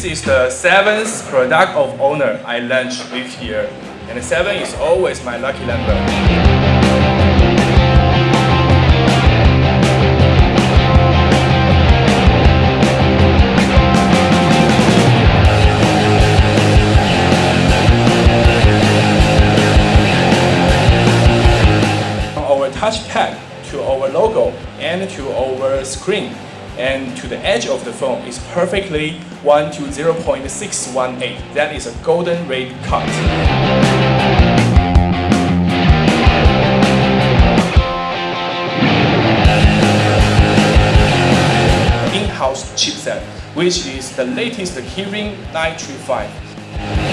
This is the seventh product of Honor I launched this year, and seven is always my lucky number. Touchpad to our logo and to our screen and to the edge of the phone is perfectly 1 to 0.618. That is a golden ray cut. in-house chipset, which is the latest Kirin 935.